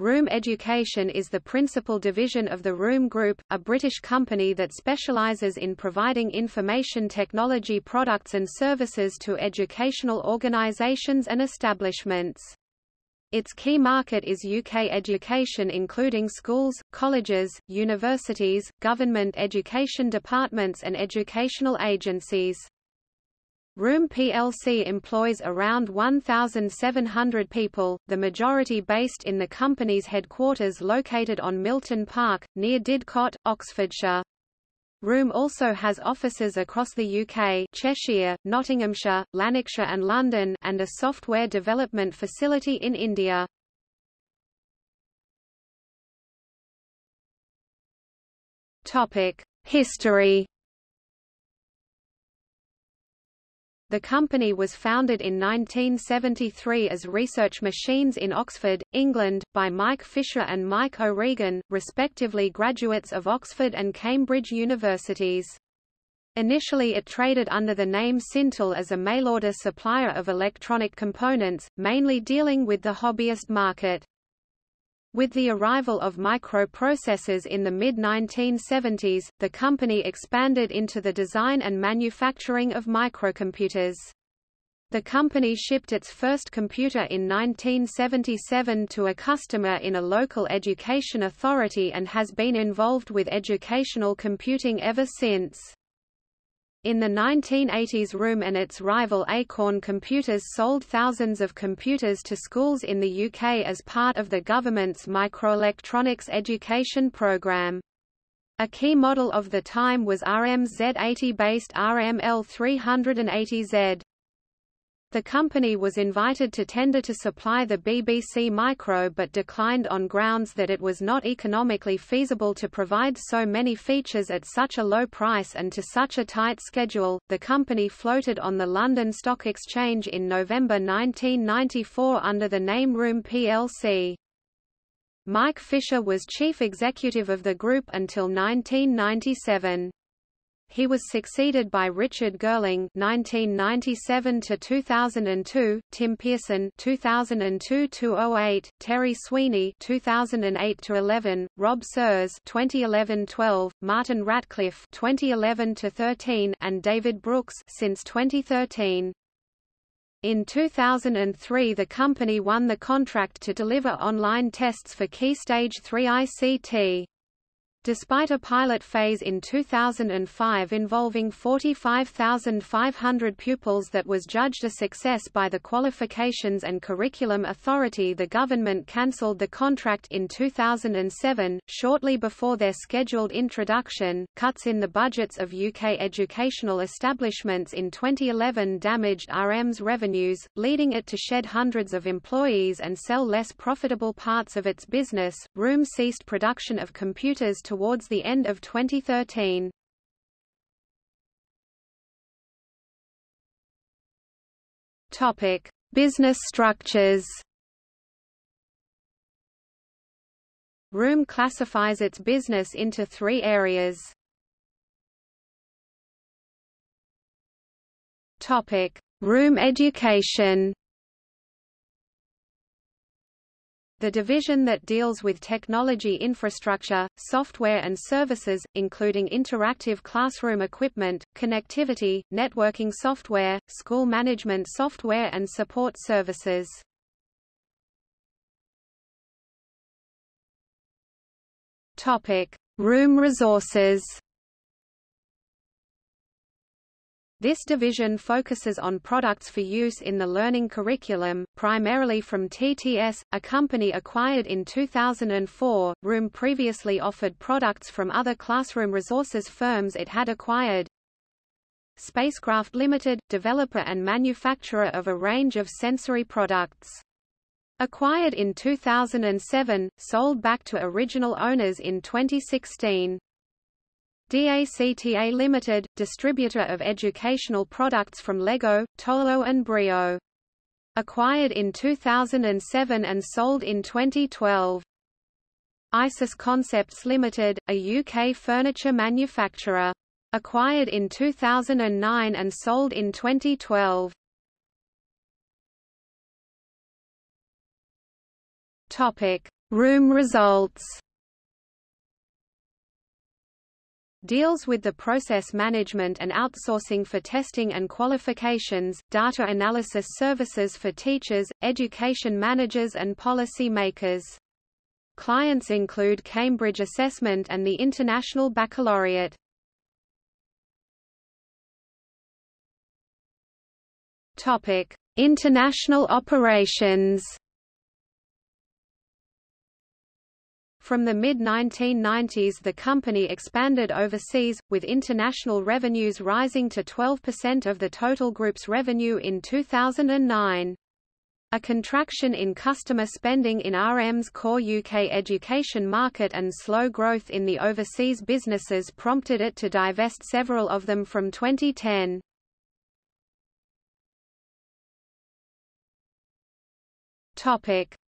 Room Education is the principal division of the Room Group, a British company that specialises in providing information technology products and services to educational organisations and establishments. Its key market is UK education including schools, colleges, universities, government education departments and educational agencies. Room plc employs around 1,700 people, the majority based in the company's headquarters located on Milton Park, near Didcot, Oxfordshire. Room also has offices across the UK Cheshire, Nottinghamshire, Lanarkshire and London and a software development facility in India. History The company was founded in 1973 as Research Machines in Oxford, England, by Mike Fisher and Mike O'Regan, respectively graduates of Oxford and Cambridge universities. Initially it traded under the name Sintel as a mail-order supplier of electronic components, mainly dealing with the hobbyist market. With the arrival of microprocessors in the mid-1970s, the company expanded into the design and manufacturing of microcomputers. The company shipped its first computer in 1977 to a customer in a local education authority and has been involved with educational computing ever since. In the 1980s Room and its rival Acorn Computers sold thousands of computers to schools in the UK as part of the government's microelectronics education programme. A key model of the time was RM's Z80-based RML 380Z. The company was invited to tender to supply the BBC Micro but declined on grounds that it was not economically feasible to provide so many features at such a low price and to such a tight schedule. The company floated on the London Stock Exchange in November 1994 under the name Room plc. Mike Fisher was chief executive of the group until 1997. He was succeeded by Richard Girling (1997–2002), Tim Pearson (2002–08), Terry Sweeney (2008–11), Rob Serres (2011–12), Martin Ratcliffe (2011–13), and David Brooks since 2013. In 2003 the company won the contract to deliver online tests for Key Stage 3 ICT. Despite a pilot phase in 2005 involving 45,500 pupils that was judged a success by the Qualifications and Curriculum Authority the government cancelled the contract in 2007, shortly before their scheduled introduction. Cuts in the budgets of UK educational establishments in 2011 damaged RM's revenues, leading it to shed hundreds of employees and sell less profitable parts of its business. Room ceased production of computers towards the end of 2013. Topic: Business structures. Room classifies its business into three areas. Topic: Room education. The division that deals with technology infrastructure, software and services, including interactive classroom equipment, connectivity, networking software, school management software and support services. Room resources This division focuses on products for use in the learning curriculum, primarily from TTS, a company acquired in 2004. Room previously offered products from other classroom resources firms it had acquired. SpaceKraft Limited, developer and manufacturer of a range of sensory products. Acquired in 2007, sold back to original owners in 2016. DACTA Limited, distributor of educational products from Lego, Tolo and Brio. Acquired in 2007 and sold in 2012. ISIS Concepts Limited, a UK furniture manufacturer. Acquired in 2009 and sold in 2012. Topic: Room results deals with the process management and outsourcing for testing and qualifications, data analysis services for teachers, education managers and policy makers. Clients include Cambridge Assessment and the International Baccalaureate. Topic: International operations. From the mid-1990s the company expanded overseas, with international revenues rising to 12% of the total group's revenue in 2009. A contraction in customer spending in RM's core UK education market and slow growth in the overseas businesses prompted it to divest several of them from 2010.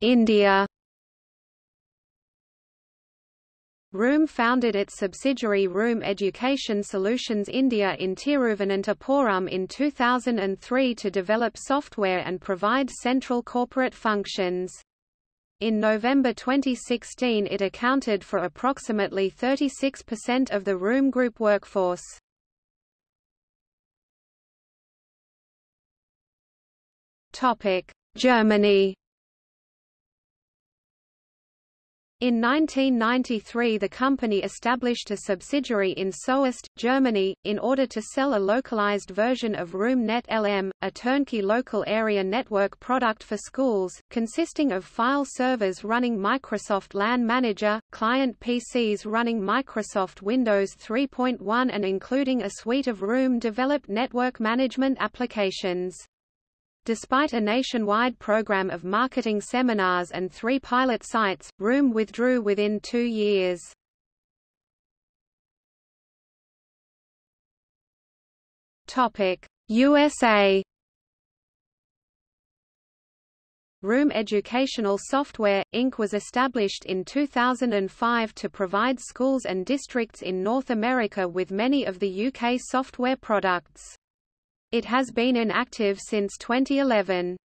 India ROOM founded its subsidiary ROOM Education Solutions India in Tiruvananthapuram in 2003 to develop software and provide central corporate functions. In November 2016 it accounted for approximately 36% of the ROOM Group workforce. Germany In 1993 the company established a subsidiary in Soest, Germany, in order to sell a localized version of RoomNet LM, a turnkey local area network product for schools, consisting of file servers running Microsoft LAN Manager, client PCs running Microsoft Windows 3.1 and including a suite of Room-developed network management applications. Despite a nationwide program of marketing seminars and three pilot sites, Room withdrew within two years. USA Room Educational Software, Inc. was established in 2005 to provide schools and districts in North America with many of the UK software products. It has been inactive since 2011.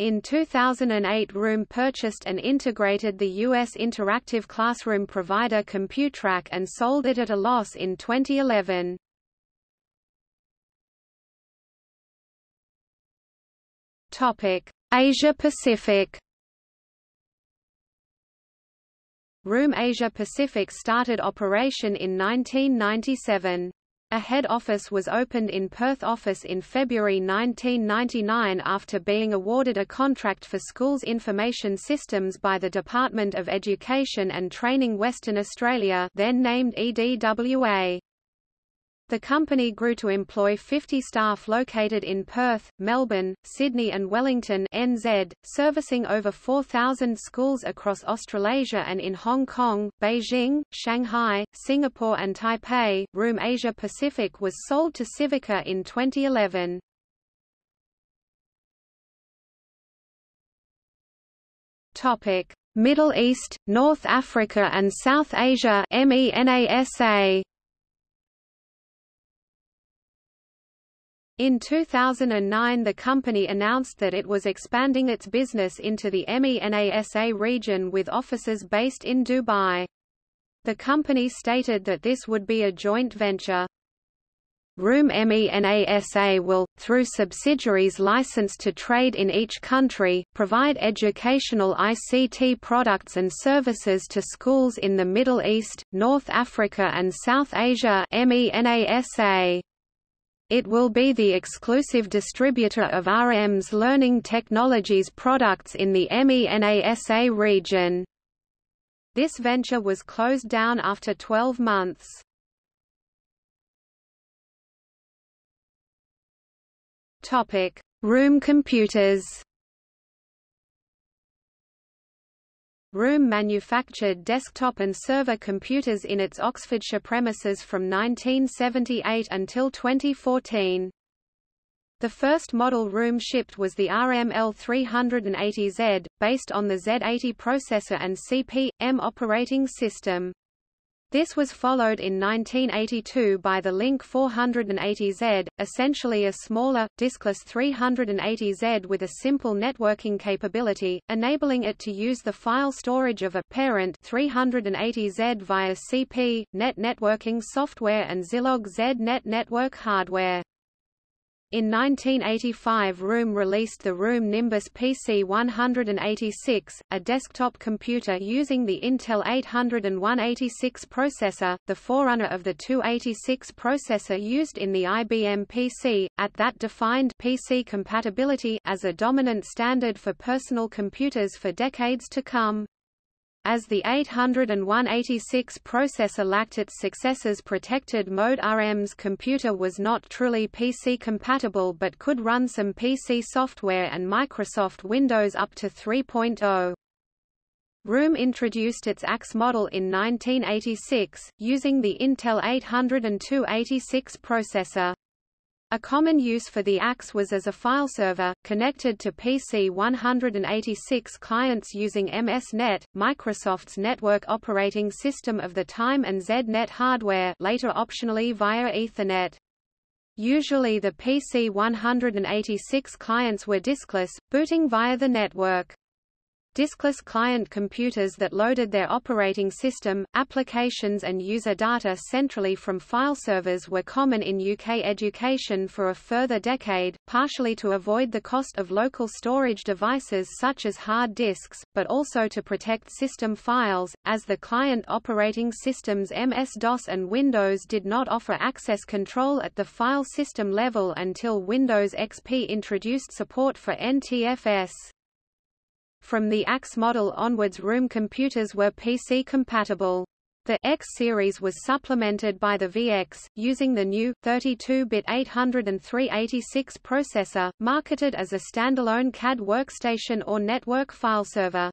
In 2008 Room purchased and integrated the U.S. interactive classroom provider Computrack and sold it at a loss in 2011. Asia Pacific Room Asia Pacific started operation in 1997. A head office was opened in Perth office in February 1999 after being awarded a contract for schools information systems by the Department of Education and Training Western Australia then named EDWA. The company grew to employ 50 staff located in Perth, Melbourne, Sydney and Wellington NZ, servicing over 4,000 schools across Australasia and in Hong Kong, Beijing, Shanghai, Singapore and Taipei. Room Asia Pacific was sold to Civica in 2011. Topic: Middle East, North Africa and South Asia MENASA. In 2009 the company announced that it was expanding its business into the MENASA region with offices based in Dubai. The company stated that this would be a joint venture. Room MENASA will, through subsidiaries licensed to trade in each country, provide educational ICT products and services to schools in the Middle East, North Africa and South Asia MENASA. It will be the exclusive distributor of RM's learning technologies products in the MENASA region. This venture was closed down after 12 months. Room computers Room manufactured desktop and server computers in its Oxfordshire premises from 1978 until 2014. The first model Room shipped was the RML 380Z, based on the Z80 processor and CP/M operating system. This was followed in 1982 by the Link 480Z, essentially a smaller, diskless 380Z with a simple networking capability, enabling it to use the file storage of a parent 380Z via CP, net networking software and Zilog ZNet network hardware. In 1985 ROOM released the ROOM Nimbus PC 186, a desktop computer using the Intel 80186 processor, the forerunner of the 286 processor used in the IBM PC, at that defined PC compatibility as a dominant standard for personal computers for decades to come. As the 80186 processor lacked its successor's protected mode RM's computer was not truly PC compatible but could run some PC software and Microsoft Windows up to 3.0. ROOM introduced its AX model in 1986, using the Intel 80286 processor. A common use for the AX was as a file server, connected to PC 186 clients using MS-NET, Microsoft's network operating system of the time and ZNet hardware later optionally via Ethernet. Usually the PC 186 clients were diskless, booting via the network. Diskless client computers that loaded their operating system, applications and user data centrally from file servers were common in UK education for a further decade, partially to avoid the cost of local storage devices such as hard disks, but also to protect system files, as the client operating systems MS-DOS and Windows did not offer access control at the file system level until Windows XP introduced support for NTFS. From the AX model onwards ROOM computers were PC compatible. The X series was supplemented by the VX, using the new, 32-bit 80386 processor, marketed as a standalone CAD workstation or network file server.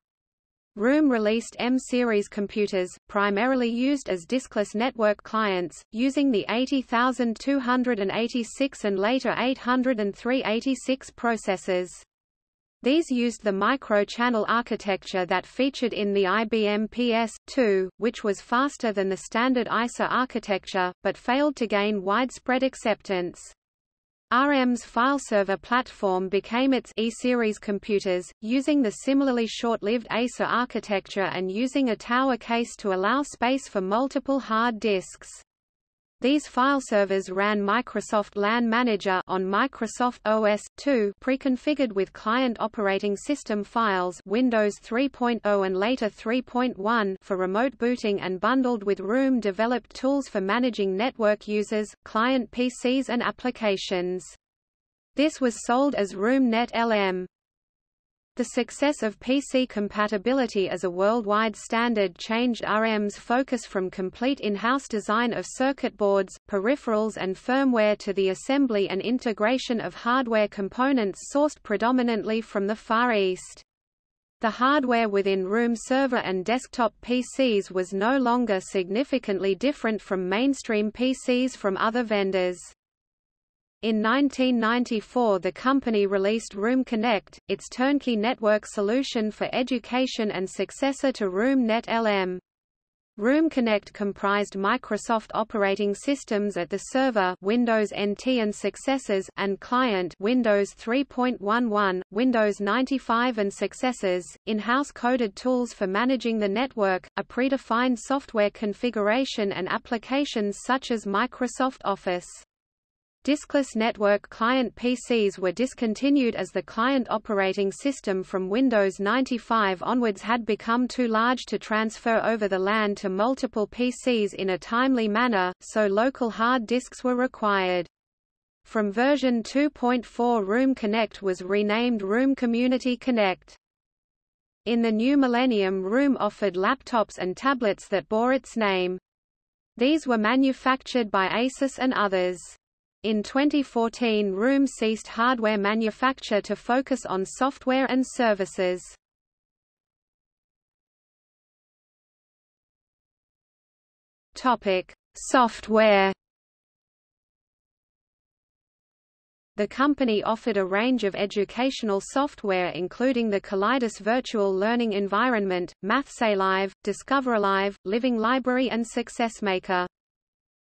ROOM released M-series computers, primarily used as diskless network clients, using the 80286 and later 80386 processors. These used the micro-channel architecture that featured in the IBM PS2, which was faster than the standard ISA architecture, but failed to gain widespread acceptance. RM's file server platform became its E-series computers, using the similarly short-lived EISA architecture and using a tower case to allow space for multiple hard disks. These file servers ran Microsoft LAN Manager on Microsoft OS 2 pre-configured with client operating system files Windows 3.0 and later 3.1 for remote booting and bundled with ROOM developed tools for managing network users, client PCs and applications. This was sold as ROOM Net LM. The success of PC compatibility as a worldwide standard changed RM's focus from complete in-house design of circuit boards, peripherals and firmware to the assembly and integration of hardware components sourced predominantly from the Far East. The hardware within ROOM server and desktop PCs was no longer significantly different from mainstream PCs from other vendors. In 1994 the company released ROOM Connect, its turnkey network solution for education and successor to ROOM Net LM. ROOM Connect comprised Microsoft operating systems at the server Windows NT and successors and client Windows 3.11, Windows 95 and successors, in-house coded tools for managing the network, a predefined software configuration and applications such as Microsoft Office. Diskless network client PCs were discontinued as the client operating system from Windows 95 onwards had become too large to transfer over the LAN to multiple PCs in a timely manner, so local hard disks were required. From version 2.4 ROOM Connect was renamed ROOM Community Connect. In the new millennium ROOM offered laptops and tablets that bore its name. These were manufactured by Asus and others. In 2014 ROOM ceased hardware manufacture to focus on software and services. Topic: Software The company offered a range of educational software including the Kaleidos Virtual Learning Environment, MathsAlive, DiscoverAlive, Living Library and SuccessMaker.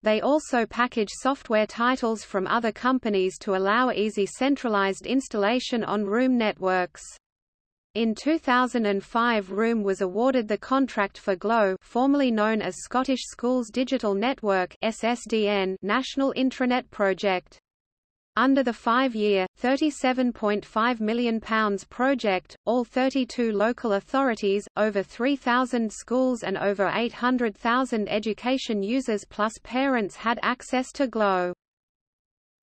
They also package software titles from other companies to allow easy centralized installation on Room networks. In 2005 Room was awarded the contract for GLOW formerly known as Scottish Schools Digital Network SSDN National Intranet Project. Under the five-year, £37.5 million project, all 32 local authorities, over 3,000 schools and over 800,000 education users plus parents had access to GLOW.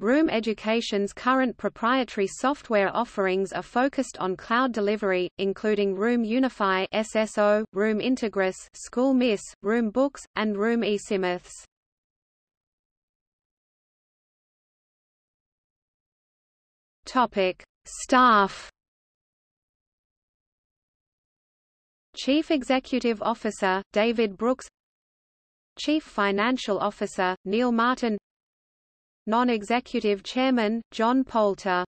Room Education's current proprietary software offerings are focused on cloud delivery, including Room Unify SSO, Room Integris School Miss, Room Books, and Room eSIMMITHS. Topic: Staff. Chief Executive Officer David Brooks. Chief Financial Officer Neil Martin. Non-executive Chairman John Poulter